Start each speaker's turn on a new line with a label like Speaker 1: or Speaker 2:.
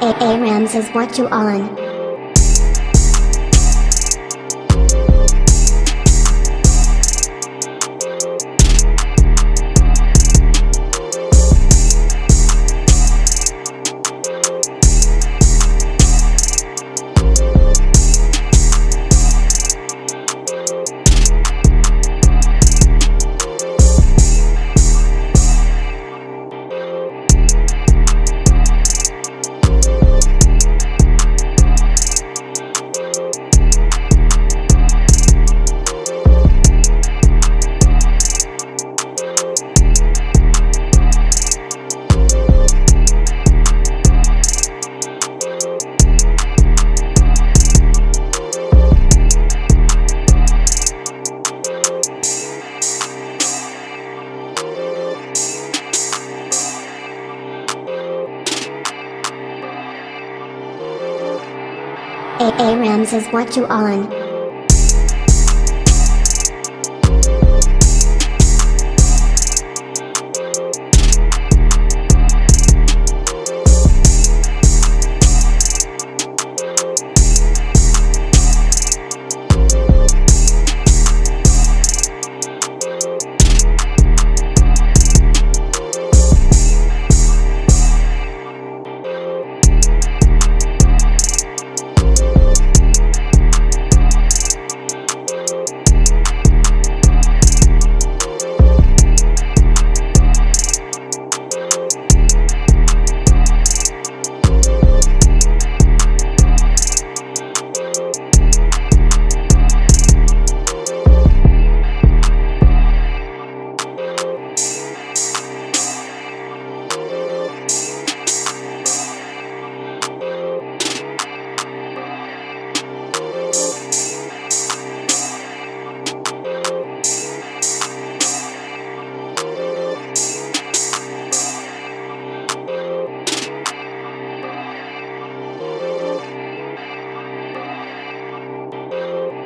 Speaker 1: ARAMS is what you on. ARAMS is what you on.